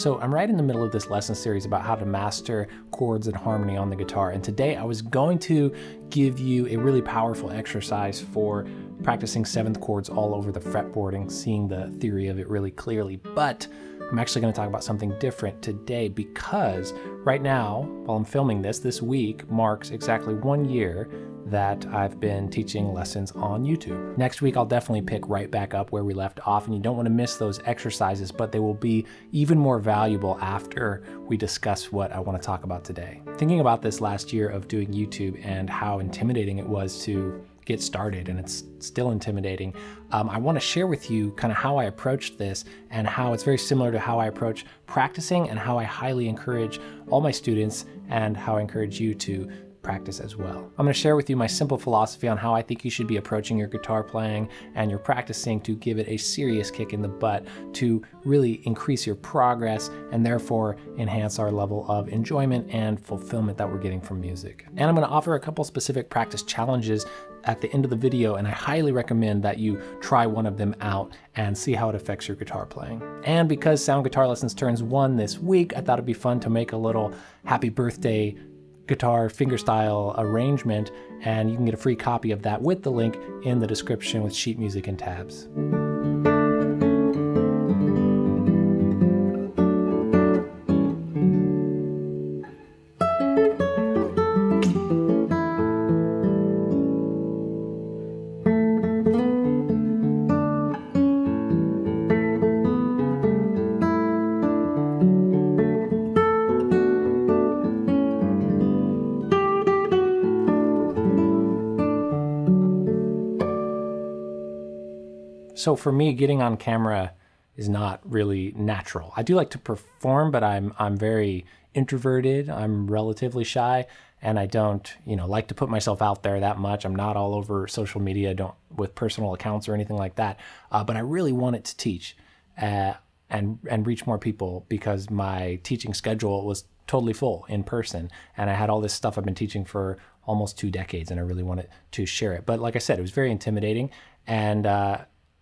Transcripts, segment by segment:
So I'm right in the middle of this lesson series about how to master chords and harmony on the guitar. And today I was going to give you a really powerful exercise for practicing seventh chords all over the fretboard and seeing the theory of it really clearly. But I'm actually going to talk about something different today because right now, while I'm filming this, this week marks exactly one year that I've been teaching lessons on YouTube. Next week, I'll definitely pick right back up where we left off, and you don't want to miss those exercises, but they will be even more valuable after we discuss what I want to talk about today. Thinking about this last year of doing YouTube and how intimidating it was to get started and it's still intimidating. Um, I want to share with you kind of how I approached this and how it's very similar to how I approach practicing and how I highly encourage all my students and how I encourage you to practice as well. I'm going to share with you my simple philosophy on how I think you should be approaching your guitar playing and your practicing to give it a serious kick in the butt to really increase your progress and therefore enhance our level of enjoyment and fulfillment that we're getting from music. And I'm going to offer a couple specific practice challenges at the end of the video and I highly recommend that you try one of them out and see how it affects your guitar playing. And because Sound Guitar Lessons turns one this week, I thought it'd be fun to make a little happy birthday guitar fingerstyle arrangement, and you can get a free copy of that with the link in the description with sheet music and tabs. So for me, getting on camera is not really natural. I do like to perform, but I'm I'm very introverted. I'm relatively shy, and I don't, you know, like to put myself out there that much. I'm not all over social media, don't with personal accounts or anything like that. Uh, but I really wanted to teach uh, and and reach more people because my teaching schedule was totally full in person, and I had all this stuff I've been teaching for almost two decades, and I really wanted to share it. But like I said, it was very intimidating, and uh,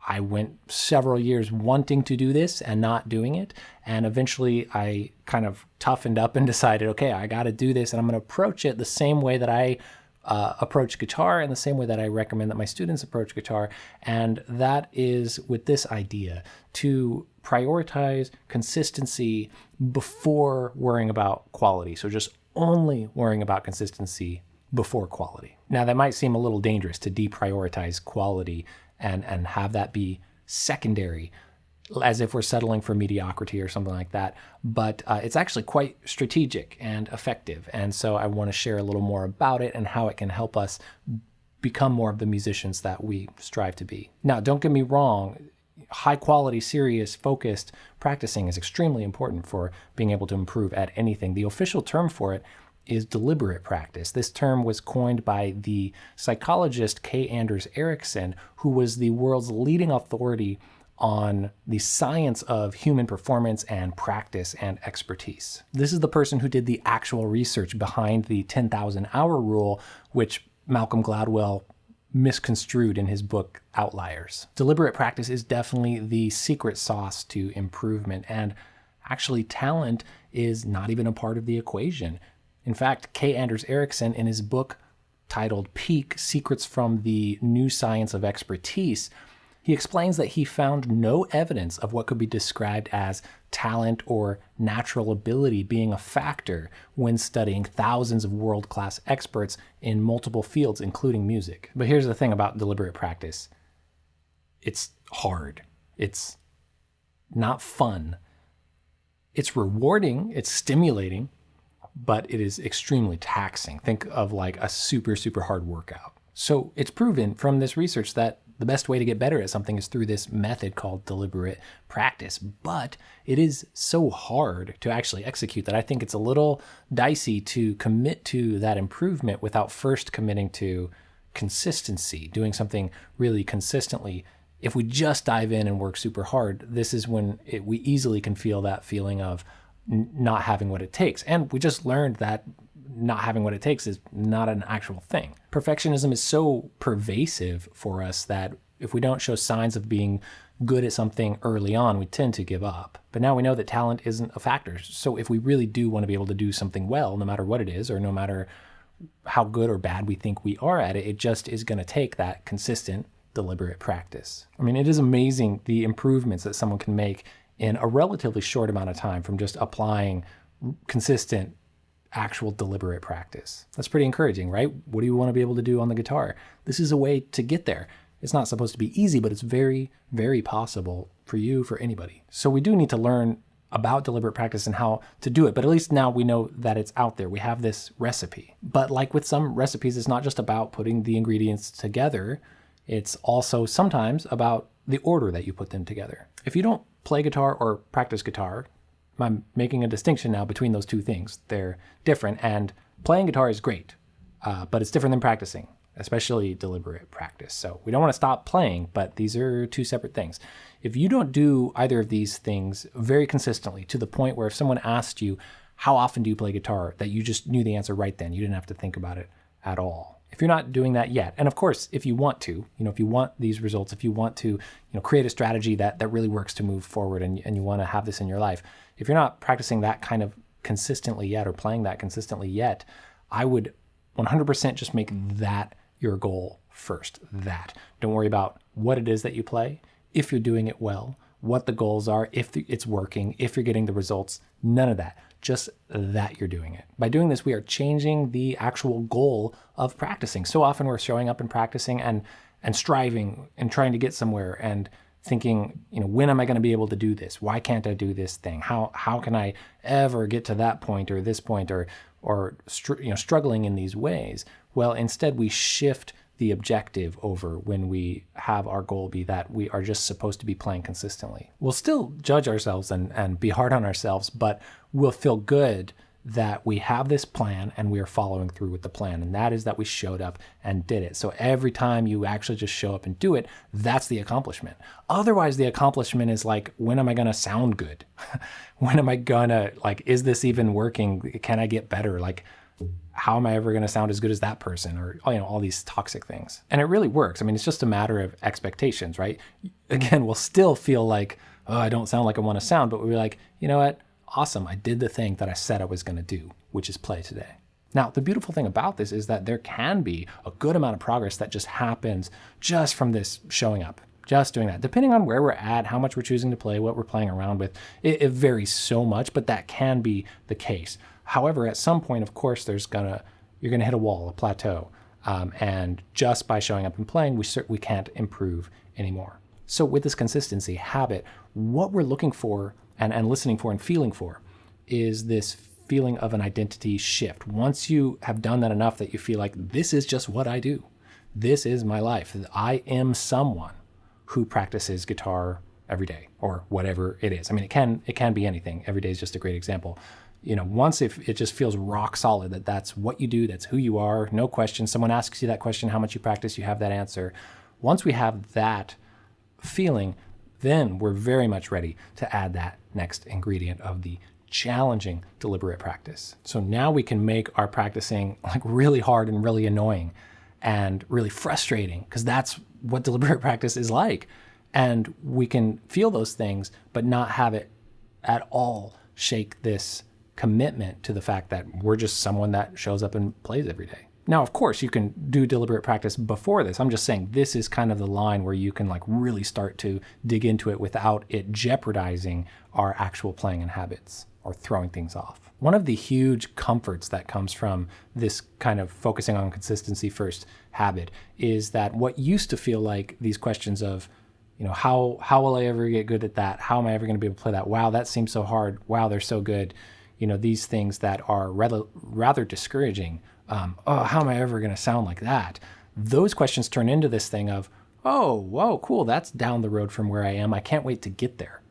I went several years wanting to do this and not doing it. And eventually I kind of toughened up and decided, okay, I got to do this and I'm going to approach it the same way that I uh, approach guitar and the same way that I recommend that my students approach guitar. And that is with this idea to prioritize consistency before worrying about quality. So just only worrying about consistency before quality. Now that might seem a little dangerous to deprioritize quality and, and have that be secondary as if we're settling for mediocrity or something like that. But uh, it's actually quite strategic and effective. And so I want to share a little more about it and how it can help us become more of the musicians that we strive to be. Now, don't get me wrong, high quality, serious, focused practicing is extremely important for being able to improve at anything. The official term for it is deliberate practice. This term was coined by the psychologist K. Anders Ericsson, who was the world's leading authority on the science of human performance and practice and expertise. This is the person who did the actual research behind the 10,000 hour rule, which Malcolm Gladwell misconstrued in his book Outliers. Deliberate practice is definitely the secret sauce to improvement, and actually, talent is not even a part of the equation. In fact, K. Anders Ericsson, in his book titled Peak Secrets from the New Science of Expertise, he explains that he found no evidence of what could be described as talent or natural ability being a factor when studying thousands of world class experts in multiple fields, including music. But here's the thing about deliberate practice. It's hard, it's not fun, it's rewarding, it's stimulating, but it is extremely taxing. Think of like a super, super hard workout. So it's proven from this research that the best way to get better at something is through this method called deliberate practice. But it is so hard to actually execute that I think it's a little dicey to commit to that improvement without first committing to consistency, doing something really consistently. If we just dive in and work super hard, this is when it, we easily can feel that feeling of, not having what it takes. And we just learned that not having what it takes is not an actual thing. Perfectionism is so pervasive for us that If we don't show signs of being good at something early on, we tend to give up. But now we know that talent isn't a factor. So if we really do want to be able to do something well, no matter what it is, or no matter how good or bad we think we are at it, it just is going to take that consistent, deliberate practice. I mean, it is amazing the improvements that someone can make in a relatively short amount of time from just applying consistent actual deliberate practice. That's pretty encouraging, right? What do you want to be able to do on the guitar? This is a way to get there. It's not supposed to be easy, but it's very, very possible for you, for anybody. So we do need to learn about deliberate practice and how to do it, but at least now we know that it's out there. We have this recipe. But like with some recipes, it's not just about putting the ingredients together, it's also sometimes about the order that you put them together. If you don't play guitar or practice guitar, I'm making a distinction now between those two things. They're different, and playing guitar is great, uh, but it's different than practicing especially deliberate practice. So we don't want to stop playing, but these are two separate things. If you don't do either of these things very consistently to the point where if someone asked you, how often do you play guitar, that you just knew the answer right then, you didn't have to think about it at all. If you're not doing that yet, and of course, if you want to, you know, if you want these results, if you want to, you know, create a strategy that that really works to move forward and, and you want to have this in your life, if you're not practicing that kind of consistently yet or playing that consistently yet, I would 100% just make that your goal first. That. Don't worry about what it is that you play, if you're doing it well, what the goals are, if it's working, if you're getting the results. None of that. Just that you're doing it. By doing this, we are changing the actual goal of practicing. So often we're showing up and practicing and and striving and trying to get somewhere and thinking, you know, when am I going to be able to do this? Why can't I do this thing? How how can I ever get to that point or this point or or you know struggling in these ways? Well, instead we shift the objective over when we have our goal be that we are just supposed to be playing consistently. We'll still judge ourselves and, and be hard on ourselves, but we'll feel good that we have this plan and we are following through with the plan. And that is that we showed up and did it. So every time you actually just show up and do it, that's the accomplishment. Otherwise, the accomplishment is like, when am I going to sound good? when am I going to, like, is this even working? Can I get better? Like, how am I ever going to sound as good as that person or you know all these toxic things. And it really works. I mean, it's just a matter of expectations, right? Again, we'll still feel like, "Oh, I don't sound like I want to sound," but we're like, "You know what? Awesome. I did the thing that I said I was going to do, which is play today." Now, the beautiful thing about this is that there can be a good amount of progress that just happens just from this showing up just doing that. Depending on where we're at, how much we're choosing to play, what we're playing around with, it, it, varies so much, but that can be the case. However, at some point, of course, there's gonna you're gonna hit a wall, a plateau, um, and just by showing up and playing, we we can't improve anymore. So with this consistency habit, what we're looking for and, and listening for and feeling for is this feeling of an identity shift. Once you have done that enough that you feel like this is just what I do, this is my life. I am someone who practices guitar every day or whatever it is. I mean, it can it can be anything. Every day is just a great example you know, once if it just feels rock solid that that's what you do, that's who you are, no question. Someone asks you that question, how much you practice, you have that answer. Once we have that feeling, then we're very much ready to add that next ingredient of the challenging deliberate practice. So now we can make our practicing like really hard and really annoying and really frustrating because that's what deliberate practice is like. And we can feel those things, but not have it at all shake this commitment to the fact that we're just someone that shows up and plays every day. Now, of course, you can do deliberate practice before this. I'm just saying this is kind of the line where you can like really start to dig into it without it jeopardizing our actual playing and habits or throwing things off. One of the huge comforts that comes from this kind of focusing on consistency first habit is that what used to feel like these questions of, you know, how how will I ever get good at that? How am I ever going to be able to play that? Wow, that seems so hard. Wow, they're so good you know these things that are rather rather discouraging. Um, oh, how am I ever going to sound like that? Those questions turn into this thing of, oh, whoa, cool, that's down the road from where I am. I can't wait to get there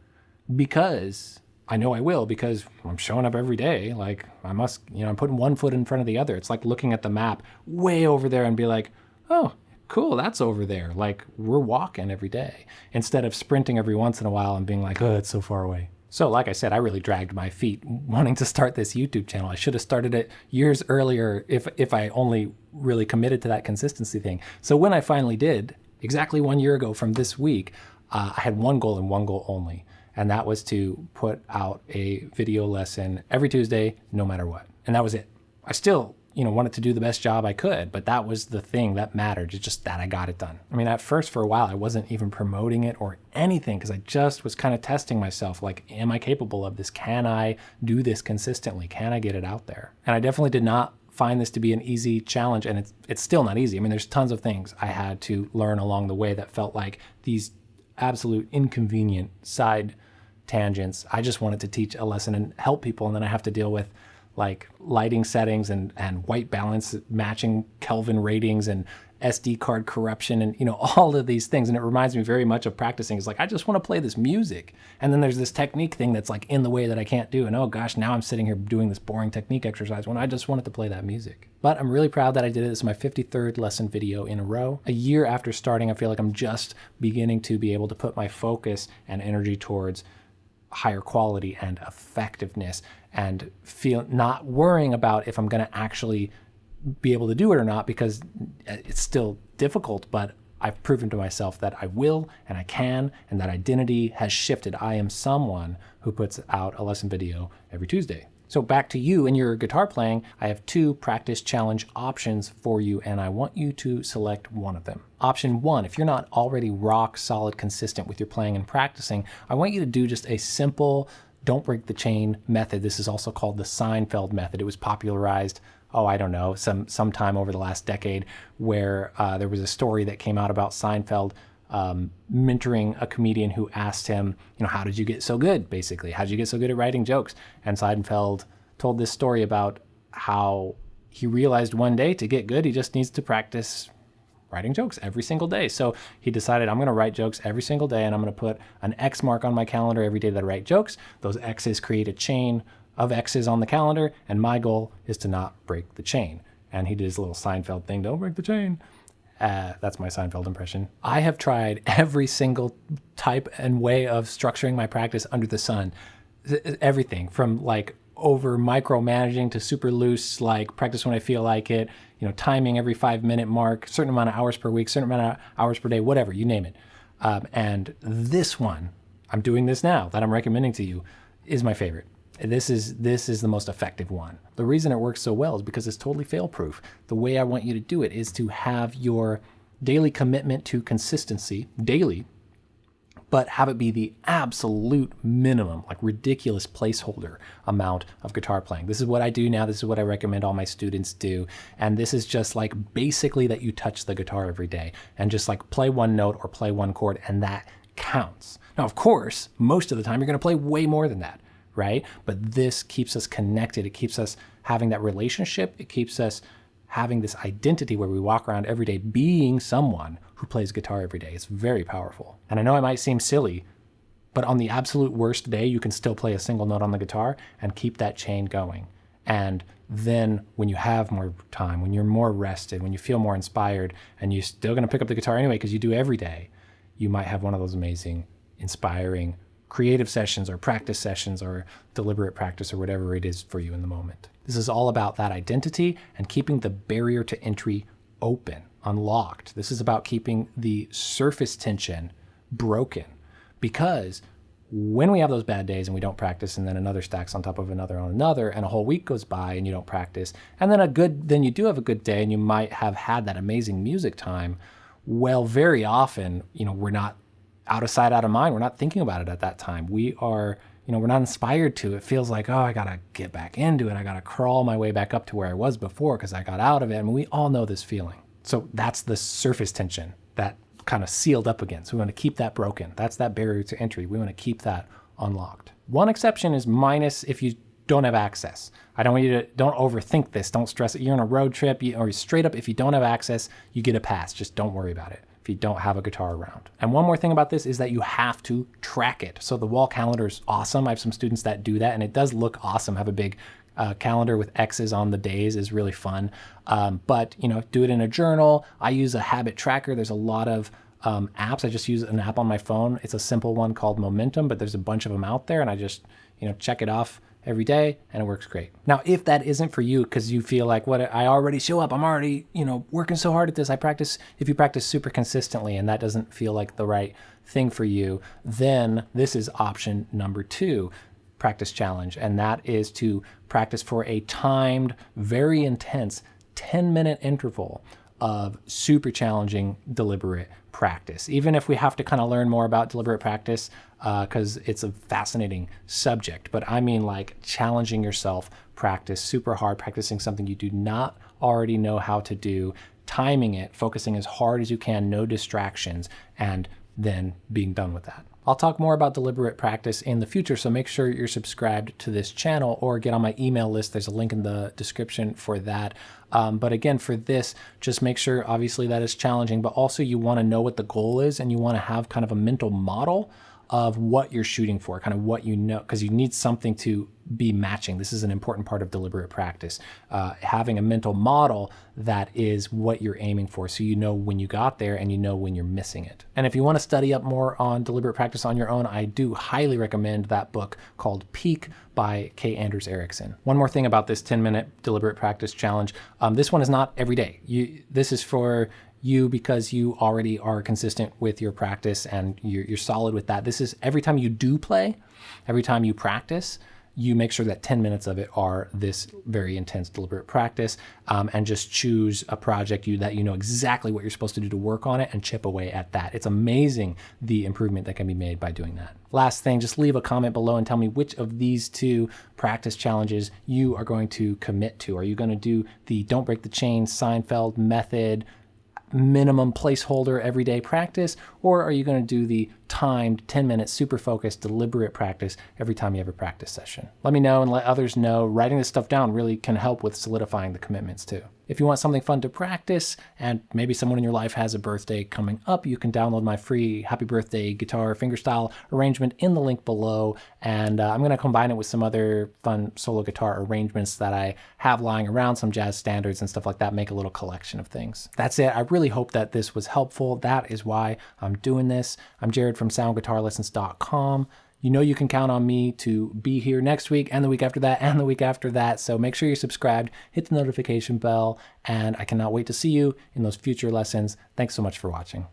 because I know I will because I'm showing up every day. Like I must, you know, I'm putting one foot in front of the other. It's like looking at the map way over there and be like, oh, cool, that's over there. Like we're walking every day instead of sprinting every once in a while and being like, oh, it's so far away. So, like I said, I really dragged my feet wanting to start this YouTube channel. I should have started it years earlier if if I only really committed to that consistency thing. So when I finally did, exactly one year ago from this week, uh, I had one goal and one goal only. And that was to put out a video lesson every Tuesday, no matter what. And that was it. I still you know, wanted to do the best job I could, but that was the thing that mattered. It's just that I got it done. I mean, at first for a while, I wasn't even promoting it or anything because I just was kind of testing myself. Like, am I capable of this? Can I do this consistently? Can I get it out there? And I definitely did not find this to be an easy challenge and it's it's still not easy. I mean, there's tons of things I had to learn along the way that felt like these absolute inconvenient side tangents. I just wanted to teach a lesson and help people and then I have to deal with like lighting settings and, and white balance matching Kelvin ratings and SD card corruption and you know all of these things. And it reminds me very much of practicing. It's like I just want to play this music. And then there's this technique thing that's like in the way that I can't do. And oh gosh now I'm sitting here doing this boring technique exercise when I just wanted to play that music. But I'm really proud that I did it. This is my 53rd lesson video in a row. A year after starting I feel like I'm just beginning to be able to put my focus and energy towards higher quality and effectiveness and feel not worrying about if I'm going to actually be able to do it or not because it's still difficult, but I've proven to myself that I will and I can, and that identity has shifted. I am someone who puts out a lesson video every Tuesday. So back to you and your guitar playing, I have two practice challenge options for you and I want you to select one of them. Option one, if you're not already rock solid consistent with your playing and practicing, I want you to do just a simple don't break the chain method. This is also called the Seinfeld method. It was popularized, oh, I don't know, some sometime over the last decade where uh, there was a story that came out about Seinfeld um, mentoring a comedian who asked him, you know, how did you get so good, basically? How did you get so good at writing jokes? And Seinfeld told this story about how he realized one day to get good, he just needs to practice writing jokes every single day. So he decided I'm going to write jokes every single day and I'm going to put an X mark on my calendar every day that I write jokes. Those X's create a chain of X's on the calendar and my goal is to not break the chain. And he did his little Seinfeld thing, don't break the chain. Uh, that's my Seinfeld impression. I have tried every single type and way of structuring my practice under the sun. Everything from like over micromanaging to super loose, like practice when I feel like it, you know, timing every five minute mark, certain amount of hours per week, certain amount of hours per day, whatever, you name it. Um, and this one, I'm doing this now that I'm recommending to you, is my favorite. This is this is the most effective one. The reason it works so well is because it's totally fail proof. The way I want you to do it is to have your daily commitment to consistency daily but have it be the absolute minimum, like ridiculous placeholder amount of guitar playing. This is what I do now. This is what I recommend all my students do. And this is just like basically that you touch the guitar every day and just like play one note or play one chord and that counts. Now, of course, most of the time you're going to play way more than that, right? But this keeps us connected. It keeps us having that relationship. It keeps us having this identity where we walk around every day being someone who plays guitar every day. It's very powerful. And I know it might seem silly, but on the absolute worst day, you can still play a single note on the guitar and keep that chain going. And then when you have more time, when you're more rested, when you feel more inspired, and you're still going to pick up the guitar anyway because you do every day, you might have one of those amazing, inspiring, creative sessions or practice sessions or deliberate practice or whatever it is for you in the moment. This is all about that identity and keeping the barrier to entry open, unlocked. This is about keeping the surface tension broken because when we have those bad days and we don't practice and then another stacks on top of another on another and a whole week goes by and you don't practice and then a good then you do have a good day and you might have had that amazing music time well very often you know we're not out of sight out of mind we're not thinking about it at that time we are you know, we're not inspired to. It feels like, oh, I got to get back into it. I got to crawl my way back up to where I was before because I got out of it. I mean, we all know this feeling. So that's the surface tension that kind of sealed up again. So we want to keep that broken. That's that barrier to entry. We want to keep that unlocked. One exception is minus if you don't have access. I don't want you to, don't overthink this. Don't stress it. You're on a road trip or straight up, if you don't have access, you get a pass. Just don't worry about it if you don't have a guitar around. And one more thing about this is that you have to track it. So the wall calendar is awesome. I have some students that do that and it does look awesome. Have a big uh, calendar with X's on the days is really fun. Um, but you know, do it in a journal. I use a habit tracker. There's a lot of um, apps. I just use an app on my phone. It's a simple one called Momentum, but there's a bunch of them out there and I just, you know, check it off every day and it works great. Now, if that isn't for you because you feel like what I already show up, I'm already, you know, working so hard at this. I practice if you practice super consistently and that doesn't feel like the right thing for you, then this is option number 2 practice challenge and that is to practice for a timed, very intense 10 minute interval of super challenging deliberate practice. Even if we have to kind of learn more about deliberate practice, because uh, it's a fascinating subject, but I mean like challenging yourself, practice super hard, practicing something you do not already know how to do, timing it, focusing as hard as you can, no distractions, and then being done with that. I'll talk more about deliberate practice in the future, so make sure you're subscribed to this channel or get on my email list. There's a link in the description for that. Um, but again, for this, just make sure obviously that is challenging, but also you want to know what the goal is and you want to have kind of a mental model of what you're shooting for, kind of what you know, because you need something to be matching. This is an important part of deliberate practice. Uh, having a mental model that is what you're aiming for so you know when you got there and you know when you're missing it. And if you want to study up more on deliberate practice on your own, I do highly recommend that book called Peak by K. Anders Ericsson. One more thing about this 10 minute deliberate practice challenge. Um, this one is not every day. You, this is for you because you already are consistent with your practice and you're, you're solid with that. This is every time you do play, every time you practice, you make sure that 10 minutes of it are this very intense deliberate practice um, and just choose a project you that you know exactly what you're supposed to do to work on it and chip away at that. It's amazing the improvement that can be made by doing that. Last thing, just leave a comment below and tell me which of these two practice challenges you are going to commit to. Are you going to do the don't break the chain Seinfeld method minimum placeholder everyday practice, or are you going to do the timed 10 minute super focused deliberate practice every time you have a practice session? Let me know and let others know. Writing this stuff down really can help with solidifying the commitments too. If you want something fun to practice and maybe someone in your life has a birthday coming up, you can download my free happy birthday guitar fingerstyle arrangement in the link below. And uh, I'm going to combine it with some other fun solo guitar arrangements that I have lying around, some jazz standards and stuff like that, make a little collection of things. That's it. I really hope that this was helpful. That is why I'm doing this. I'm Jared from soundguitarlessons.com you know you can count on me to be here next week and the week after that and the week after that. So make sure you're subscribed, hit the notification bell, and I cannot wait to see you in those future lessons. Thanks so much for watching.